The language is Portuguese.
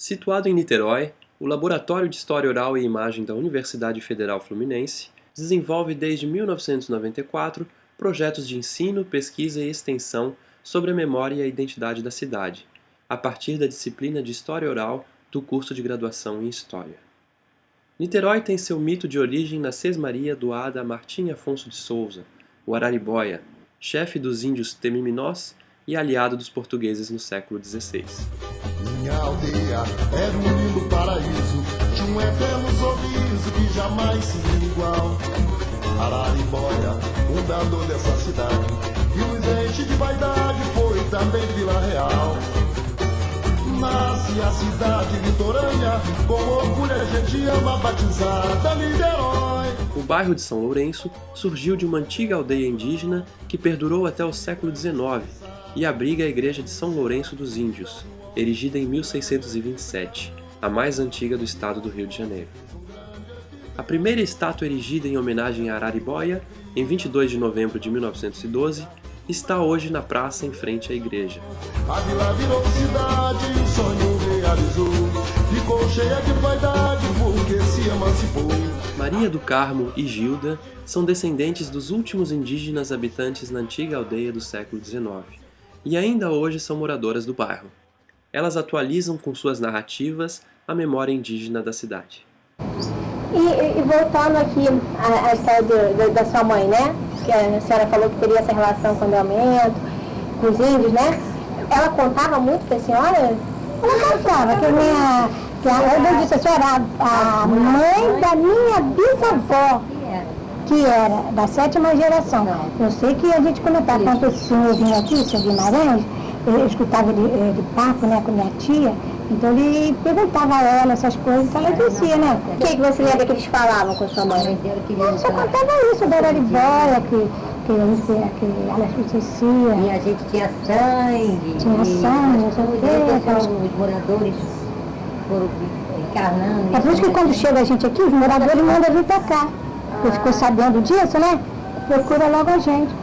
Situado em Niterói, o Laboratório de História Oral e Imagem da Universidade Federal Fluminense desenvolve desde 1994 projetos de ensino, pesquisa e extensão sobre a memória e a identidade da cidade, a partir da disciplina de História Oral do curso de graduação em História. Niterói tem seu mito de origem na sesmaria doada a Martim Afonso de Souza, o Araribóia, chefe dos índios Temiminós e aliado dos portugueses no século XVI. Minha aldeia era um lindo paraíso, de um eterno sorriso que jamais se viu igual. Araribóia, fundador dessa cidade, e nos enche de vaidade, foi também Vila Real. Nasce a cidade litorânea, com orgulho a gente ama batizada Niterói. O bairro de São Lourenço surgiu de uma antiga aldeia indígena que perdurou até o século XIX e abriga a igreja de São Lourenço dos Índios, erigida em 1627, a mais antiga do estado do Rio de Janeiro. A primeira estátua erigida em homenagem a Araribóia, em 22 de novembro de 1912, está hoje na praça em frente à igreja. A vila virou cidade, um sonho realizou. Ficou cheia de vaidade porque se emancipou. Maria do Carmo e Gilda são descendentes dos últimos indígenas habitantes na antiga aldeia do século XIX, e ainda hoje são moradoras do bairro. Elas atualizam com suas narrativas a memória indígena da cidade. E, e voltando aqui à, história do, da sua mãe, né? Que a senhora falou que teria essa relação com o Delmento, com os índios, né? Ela contava muito para a senhora? Ela contava, que minha, que a, eu disse a senhora, a, a mãe da minha bisavó, que era da sétima geração. Eu sei que a gente comentava quando o senhor vinha aqui, o senhor Guimarães, eu escutava ele eh, de papo né, com minha tia, então ele perguntava a ela essas coisas, ela dizia, né? O que, que você lembra que eles falavam com sua mãe? Ela só contava isso, da Araribóia, que, que, que, que ela esquecia. E a gente tinha sangue. Tinha sangue, não sei o quê. Depois os moradores foram encarnando. É por isso que quando chega a gente aqui, os moradores mandam vir pra cá. Porque ficou sabendo disso, né? Procura logo a gente.